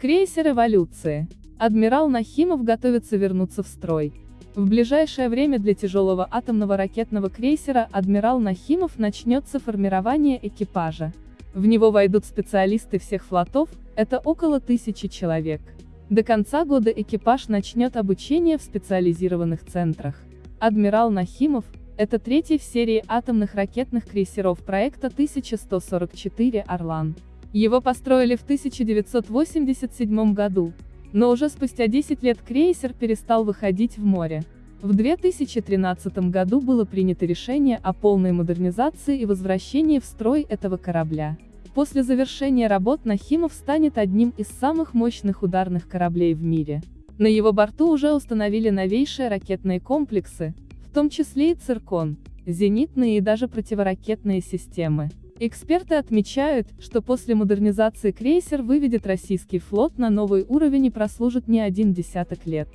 Крейсер эволюции. Адмирал Нахимов готовится вернуться в строй. В ближайшее время для тяжелого атомного ракетного крейсера «Адмирал Нахимов» начнется формирование экипажа. В него войдут специалисты всех флотов, это около тысячи человек. До конца года экипаж начнет обучение в специализированных центрах. «Адмирал Нахимов» — это третий в серии атомных ракетных крейсеров проекта 1144 «Орлан». Его построили в 1987 году, но уже спустя 10 лет крейсер перестал выходить в море. В 2013 году было принято решение о полной модернизации и возвращении в строй этого корабля. После завершения работ Нахимов станет одним из самых мощных ударных кораблей в мире. На его борту уже установили новейшие ракетные комплексы, в том числе и «Циркон», зенитные и даже противоракетные системы. Эксперты отмечают, что после модернизации крейсер выведет российский флот на новый уровень и прослужит не один десяток лет.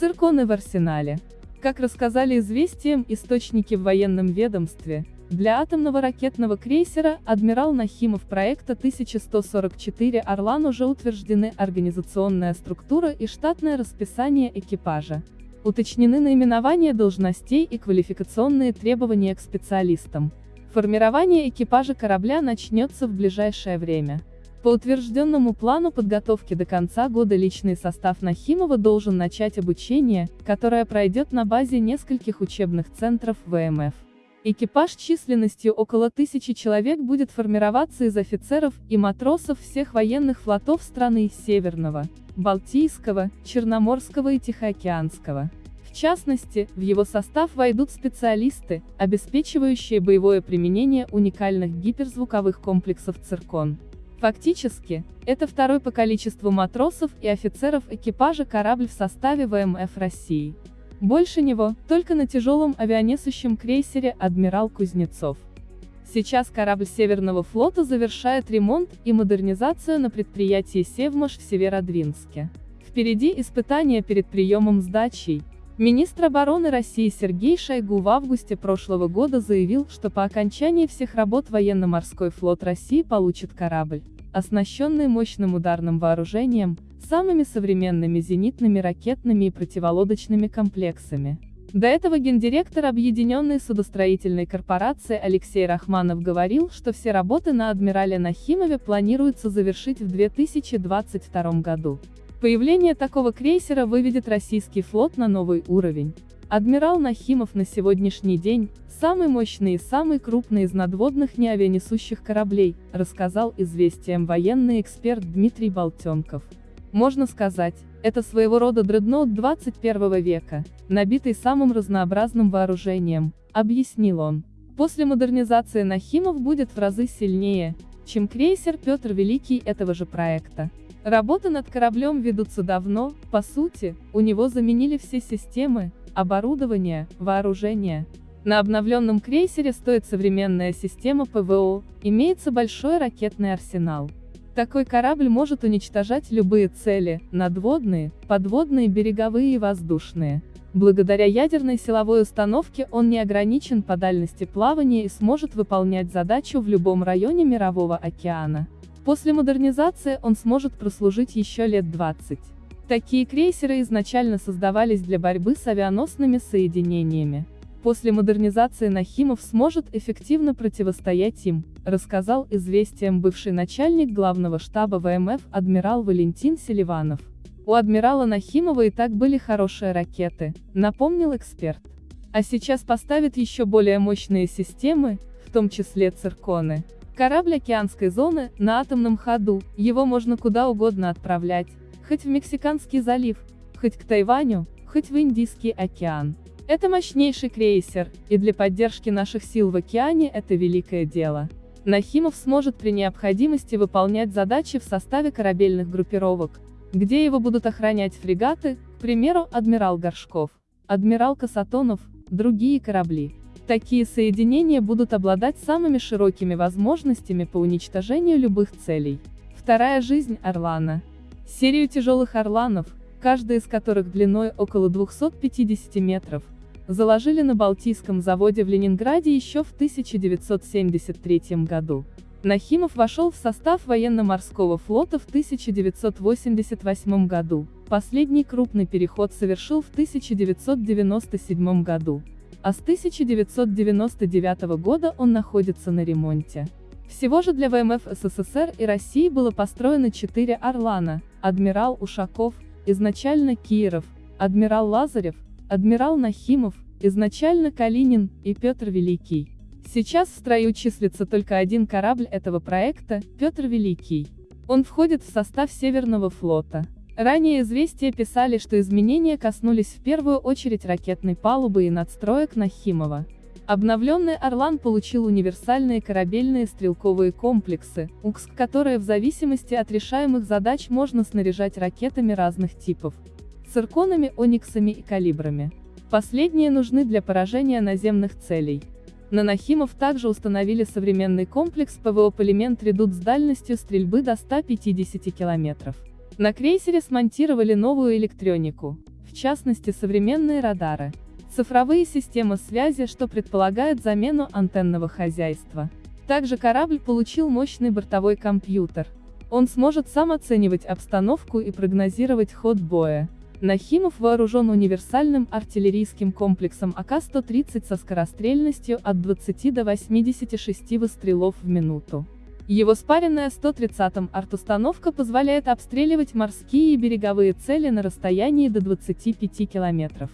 Цирконы в арсенале. Как рассказали известиям источники в военном ведомстве, для атомного ракетного крейсера «Адмирал Нахимов» проекта 1144 «Орлан» уже утверждены организационная структура и штатное расписание экипажа. Уточнены наименования должностей и квалификационные требования к специалистам. Формирование экипажа корабля начнется в ближайшее время. По утвержденному плану подготовки до конца года личный состав Нахимова должен начать обучение, которое пройдет на базе нескольких учебных центров ВМФ. Экипаж численностью около тысячи человек будет формироваться из офицеров и матросов всех военных флотов страны Северного, Балтийского, Черноморского и Тихоокеанского. Частности, в его состав войдут специалисты, обеспечивающие боевое применение уникальных гиперзвуковых комплексов «Циркон». Фактически, это второй по количеству матросов и офицеров экипажа корабль в составе ВМФ России. Больше него, только на тяжелом авианесущем крейсере «Адмирал Кузнецов». Сейчас корабль Северного флота завершает ремонт и модернизацию на предприятии Севмаш в Северодвинске. Впереди испытания перед приемом сдачей, Министр обороны России Сергей Шойгу в августе прошлого года заявил, что по окончании всех работ военно-морской флот России получит корабль, оснащенный мощным ударным вооружением, самыми современными зенитными ракетными и противолодочными комплексами. До этого гендиректор Объединенной судостроительной корпорации Алексей Рахманов говорил, что все работы на Адмирале Нахимове планируется завершить в 2022 году. Появление такого крейсера выведет российский флот на новый уровень. Адмирал Нахимов на сегодняшний день – самый мощный и самый крупный из надводных неавианесущих кораблей, рассказал известиям военный эксперт Дмитрий Болтенков. Можно сказать, это своего рода дредноут 21 века, набитый самым разнообразным вооружением, объяснил он. После модернизации Нахимов будет в разы сильнее, чем крейсер Петр Великий этого же проекта. Работы над кораблем ведутся давно, по сути, у него заменили все системы, оборудование, вооружение. На обновленном крейсере стоит современная система ПВО, имеется большой ракетный арсенал. Такой корабль может уничтожать любые цели, надводные, подводные, береговые и воздушные. Благодаря ядерной силовой установке он не ограничен по дальности плавания и сможет выполнять задачу в любом районе Мирового океана. После модернизации он сможет прослужить еще лет 20. Такие крейсеры изначально создавались для борьбы с авианосными соединениями. После модернизации Нахимов сможет эффективно противостоять им, рассказал известиям бывший начальник главного штаба ВМФ адмирал Валентин Селиванов. У адмирала Нахимова и так были хорошие ракеты, напомнил эксперт. А сейчас поставит еще более мощные системы, в том числе цирконы. Корабль океанской зоны, на атомном ходу, его можно куда угодно отправлять, хоть в Мексиканский залив, хоть к Тайваню, хоть в Индийский океан. Это мощнейший крейсер, и для поддержки наших сил в океане это великое дело. Нахимов сможет при необходимости выполнять задачи в составе корабельных группировок, где его будут охранять фрегаты, к примеру, адмирал Горшков, адмирал Касатонов, другие корабли. Такие соединения будут обладать самыми широкими возможностями по уничтожению любых целей. Вторая жизнь Орлана. Серию тяжелых Орланов, каждая из которых длиной около 250 метров, заложили на Балтийском заводе в Ленинграде еще в 1973 году. Нахимов вошел в состав военно-морского флота в 1988 году. Последний крупный переход совершил в 1997 году. А с 1999 года он находится на ремонте. Всего же для ВМФ СССР и России было построено четыре «Орлана», адмирал Ушаков, изначально Киров, адмирал Лазарев, адмирал Нахимов, изначально Калинин и Петр Великий. Сейчас в строю числится только один корабль этого проекта, Петр Великий. Он входит в состав Северного флота. Ранее известия писали, что изменения коснулись в первую очередь ракетной палубы и надстроек Нахимова. Обновленный «Орлан» получил универсальные корабельные стрелковые комплексы, УКСК, которые в зависимости от решаемых задач можно снаряжать ракетами разных типов, цирконами, ониксами и калибрами. Последние нужны для поражения наземных целей. На Нахимов также установили современный комплекс ПВО «Полимент Редут» с дальностью стрельбы до 150 км. На крейсере смонтировали новую электронику, в частности современные радары, цифровые системы связи, что предполагает замену антенного хозяйства. Также корабль получил мощный бортовой компьютер. Он сможет сам оценивать обстановку и прогнозировать ход боя. Нахимов вооружен универсальным артиллерийским комплексом АК-130 со скорострельностью от 20 до 86 выстрелов в минуту. Его спаренная 130-м арт-установка позволяет обстреливать морские и береговые цели на расстоянии до 25 километров.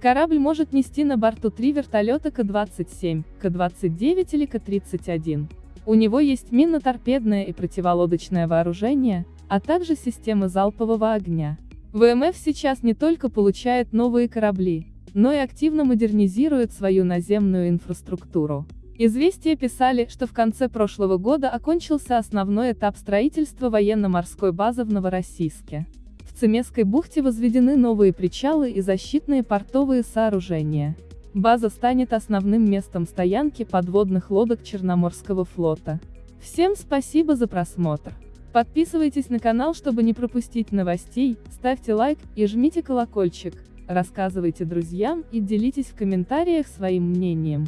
Корабль может нести на борту три вертолета К-27, К-29 или К-31. У него есть минно-торпедное и противолодочное вооружение, а также системы залпового огня. ВМФ сейчас не только получает новые корабли, но и активно модернизирует свою наземную инфраструктуру. Известия писали, что в конце прошлого года окончился основной этап строительства военно-морской базы в Новороссийске. В Цемесской бухте возведены новые причалы и защитные портовые сооружения. База станет основным местом стоянки подводных лодок Черноморского флота. Всем спасибо за просмотр. Подписывайтесь на канал, чтобы не пропустить новостей, ставьте лайк и жмите колокольчик, рассказывайте друзьям и делитесь в комментариях своим мнением.